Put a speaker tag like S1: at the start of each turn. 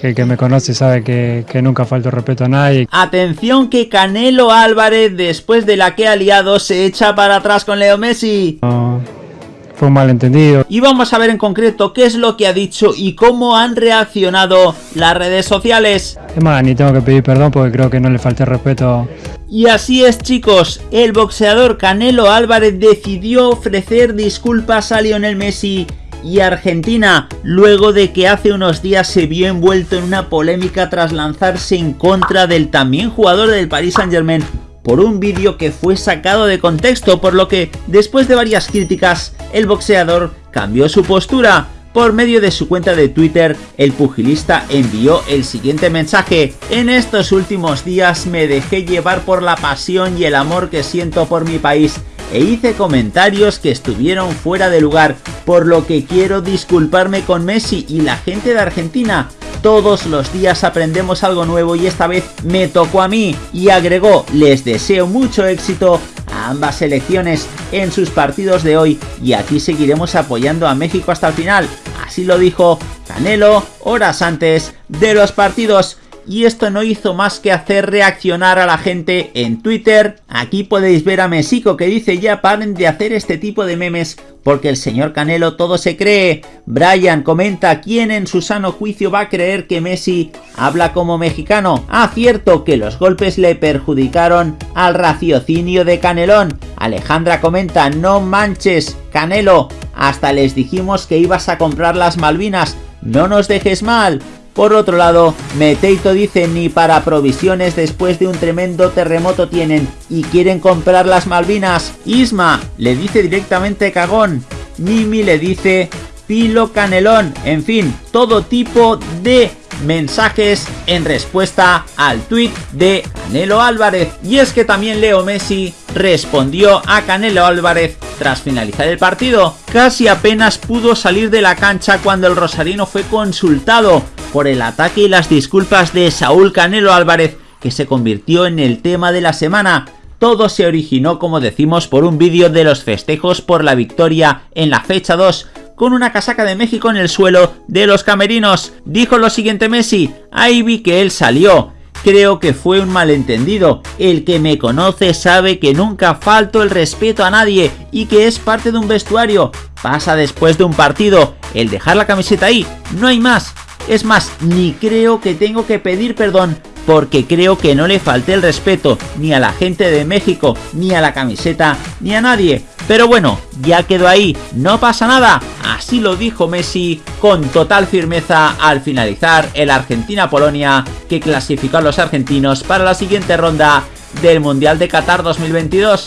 S1: que el que me conoce sabe que, que nunca falto respeto a nadie.
S2: Atención que Canelo Álvarez, después de la que ha liado, se echa para atrás con Leo Messi.
S1: No, fue un malentendido.
S2: Y vamos a ver en concreto qué es lo que ha dicho y cómo han reaccionado las redes sociales.
S1: Es más, ni tengo que pedir perdón porque creo que no le falté respeto.
S2: Y así es chicos, el boxeador Canelo Álvarez decidió ofrecer disculpas a Lionel Messi y Argentina, luego de que hace unos días se vio envuelto en una polémica tras lanzarse en contra del también jugador del Paris Saint Germain por un vídeo que fue sacado de contexto, por lo que, después de varias críticas, el boxeador cambió su postura. Por medio de su cuenta de Twitter, el pugilista envió el siguiente mensaje. En estos últimos días me dejé llevar por la pasión y el amor que siento por mi país e hice comentarios que estuvieron fuera de lugar, por lo que quiero disculparme con Messi y la gente de Argentina. Todos los días aprendemos algo nuevo y esta vez me tocó a mí y agregó, les deseo mucho éxito a ambas selecciones en sus partidos de hoy y aquí seguiremos apoyando a México hasta el final. Así lo dijo Canelo horas antes de los partidos y esto no hizo más que hacer reaccionar a la gente en Twitter. Aquí podéis ver a Mesico que dice ya paren de hacer este tipo de memes porque el señor Canelo todo se cree. Brian comenta quién en su sano juicio va a creer que Messi habla como mexicano. Ah, cierto que los golpes le perjudicaron al raciocinio de Canelón. Alejandra comenta no manches Canelo, hasta les dijimos que ibas a comprar las Malvinas, no nos dejes mal. Por otro lado, Meteito dice ni para provisiones después de un tremendo terremoto tienen y quieren comprar las Malvinas. Isma le dice directamente cagón. Mimi le dice pilo canelón. En fin, todo tipo de mensajes en respuesta al tweet de Canelo Álvarez. Y es que también Leo Messi respondió a Canelo Álvarez tras finalizar el partido. Casi apenas pudo salir de la cancha cuando el rosarino fue consultado por el ataque y las disculpas de Saúl Canelo Álvarez, que se convirtió en el tema de la semana. Todo se originó, como decimos, por un vídeo de los festejos por la victoria en la fecha 2, con una casaca de México en el suelo de los camerinos. Dijo lo siguiente Messi, ahí vi que él salió. Creo que fue un malentendido. El que me conoce sabe que nunca falto el respeto a nadie y que es parte de un vestuario. Pasa después de un partido. El dejar la camiseta ahí, no hay más. Es más, ni creo que tengo que pedir perdón porque creo que no le falté el respeto ni a la gente de México, ni a la camiseta, ni a nadie. Pero bueno, ya quedó ahí, no pasa nada. Así lo dijo Messi con total firmeza al finalizar el Argentina-Polonia que clasificó a los argentinos para la siguiente ronda del Mundial de Qatar 2022.